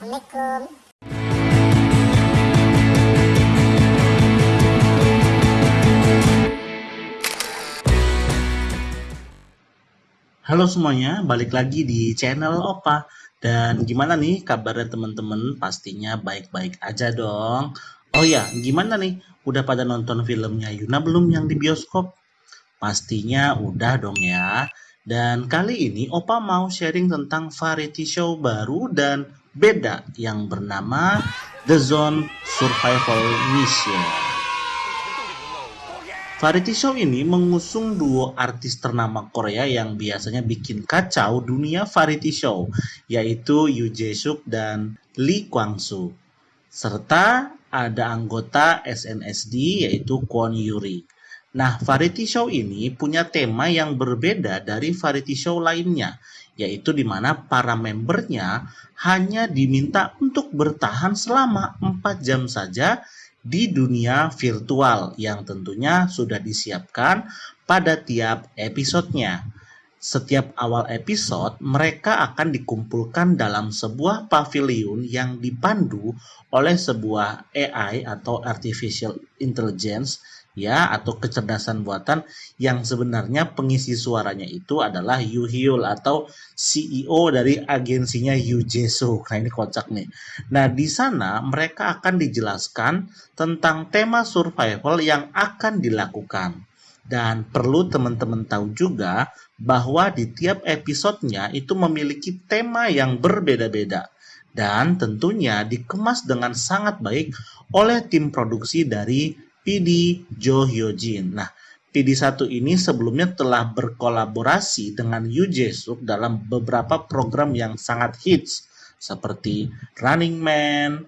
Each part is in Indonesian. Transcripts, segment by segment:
Assalamualaikum. Halo semuanya, balik lagi di channel Opa. Dan gimana nih kabarnya teman-teman? Pastinya baik-baik aja dong. Oh ya, gimana nih? Udah pada nonton filmnya Yuna belum yang di bioskop? Pastinya udah dong ya. Dan kali ini Opa mau sharing tentang variety show baru dan beda yang bernama The Zone Survival Mission. Variety show ini mengusung duo artis ternama Korea yang biasanya bikin kacau dunia variety show, yaitu Yoo Jae-suk dan Lee Kwang-soo. Serta ada anggota SNSD yaitu Kwon Yuri. Nah, variety show ini punya tema yang berbeda dari variety show lainnya, yaitu di mana para membernya hanya diminta untuk bertahan selama 4 jam saja di dunia virtual yang tentunya sudah disiapkan pada tiap episodenya. Setiap awal episode, mereka akan dikumpulkan dalam sebuah pavilion yang dipandu oleh sebuah AI atau artificial intelligence ya atau kecerdasan buatan yang sebenarnya pengisi suaranya itu adalah Yu Hyul atau CEO dari agensinya Yu Jesu. Nah ini kocak nih. Nah di sana mereka akan dijelaskan tentang tema survival yang akan dilakukan. Dan perlu teman-teman tahu juga bahwa di tiap episodenya itu memiliki tema yang berbeda-beda dan tentunya dikemas dengan sangat baik oleh tim produksi dari PD Jo Hyojin. Nah, PD1 ini sebelumnya telah berkolaborasi dengan Yoo Jae-suk dalam beberapa program yang sangat hits seperti Running Man,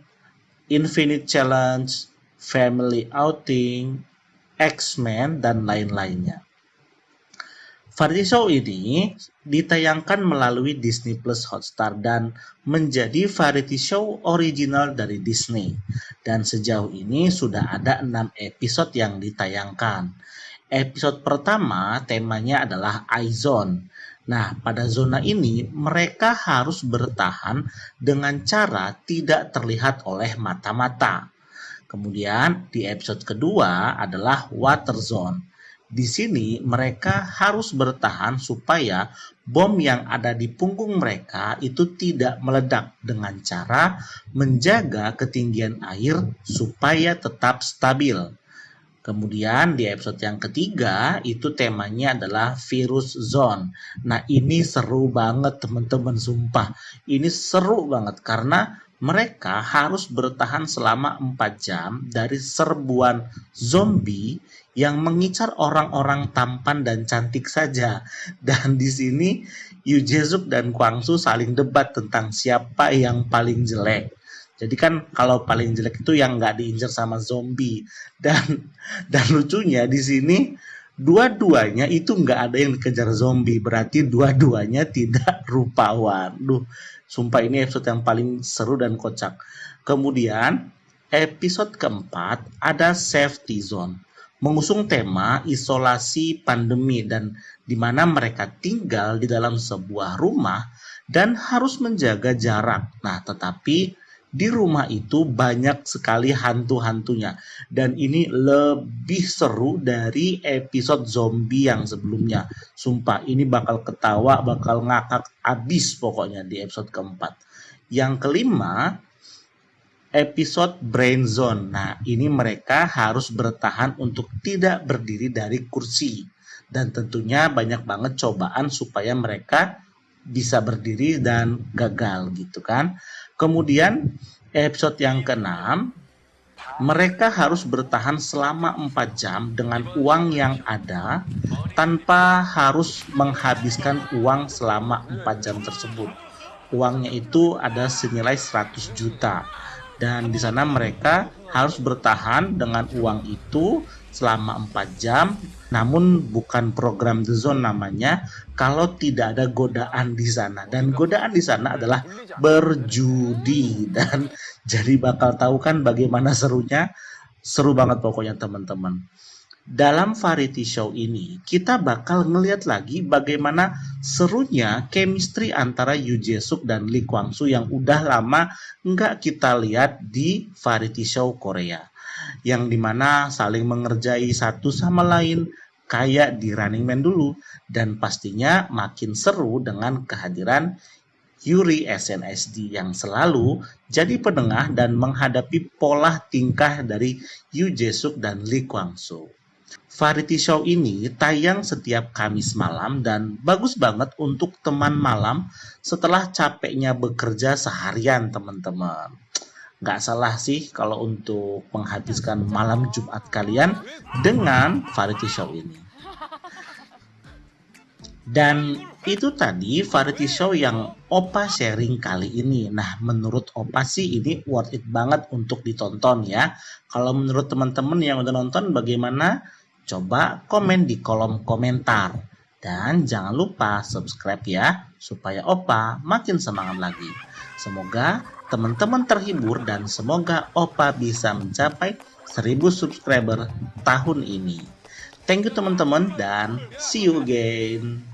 Infinite Challenge, Family Outing, X-Men, dan lain-lainnya. Variety show ini ditayangkan melalui Disney Plus Hotstar dan menjadi variety show original dari Disney. Dan sejauh ini sudah ada 6 episode yang ditayangkan. Episode pertama temanya adalah iZone. Nah, pada zona ini mereka harus bertahan dengan cara tidak terlihat oleh mata-mata. Kemudian di episode kedua adalah Water Zone. Di sini mereka harus bertahan supaya bom yang ada di punggung mereka itu tidak meledak dengan cara menjaga ketinggian air supaya tetap stabil. Kemudian di episode yang ketiga itu temanya adalah virus zone. Nah ini seru banget teman-teman sumpah. Ini seru banget karena mereka harus bertahan selama 4 jam dari serbuan zombie yang mengincar orang-orang tampan dan cantik saja. Dan di sini Yu Jezuk dan Kwang Su saling debat tentang siapa yang paling jelek. Jadi kan kalau paling jelek itu yang nggak diincar sama zombie. Dan dan lucunya di sini dua-duanya itu nggak ada yang dikejar zombie. Berarti dua-duanya tidak rupawan. Duh, sumpah ini episode yang paling seru dan kocak. Kemudian episode keempat ada safety zone mengusung tema isolasi pandemi dan di mana mereka tinggal di dalam sebuah rumah dan harus menjaga jarak. Nah, tetapi di rumah itu banyak sekali hantu-hantunya dan ini lebih seru dari episode zombie yang sebelumnya. Sumpah, ini bakal ketawa, bakal ngakak abis pokoknya di episode keempat. Yang kelima, episode Brain Zone. Nah, ini mereka harus bertahan untuk tidak berdiri dari kursi. Dan tentunya banyak banget cobaan supaya mereka bisa berdiri dan gagal gitu kan. Kemudian episode yang keenam, mereka harus bertahan selama 4 jam dengan uang yang ada tanpa harus menghabiskan uang selama 4 jam tersebut. Uangnya itu ada senilai 100 juta dan di sana mereka harus bertahan dengan uang itu selama 4 jam. Namun bukan program The Zone namanya kalau tidak ada godaan di sana. Dan godaan di sana adalah berjudi. Dan jadi bakal tahu kan bagaimana serunya. Seru banget pokoknya teman-teman dalam variety show ini kita bakal ngeliat lagi bagaimana serunya chemistry antara Yu Jae-suk dan Lee Kwang-soo yang udah lama nggak kita lihat di variety show Korea. Yang di mana saling mengerjai satu sama lain kayak di Running Man dulu. Dan pastinya makin seru dengan kehadiran Yuri SNSD yang selalu jadi penengah dan menghadapi pola tingkah dari Yu Jae-suk dan Lee Kwang-soo. Variety show ini tayang setiap Kamis malam dan bagus banget untuk teman malam setelah capeknya bekerja seharian teman-teman. Gak salah sih kalau untuk menghabiskan malam Jumat kalian dengan variety show ini. Dan itu tadi variety show yang Opa sharing kali ini. Nah, menurut Opa sih ini worth it banget untuk ditonton ya. Kalau menurut teman-teman yang udah nonton bagaimana? Coba komen di kolom komentar. Dan jangan lupa subscribe ya, supaya Opa makin semangat lagi. Semoga teman-teman terhibur dan semoga Opa bisa mencapai 1000 subscriber tahun ini. Thank you teman-teman dan see you again.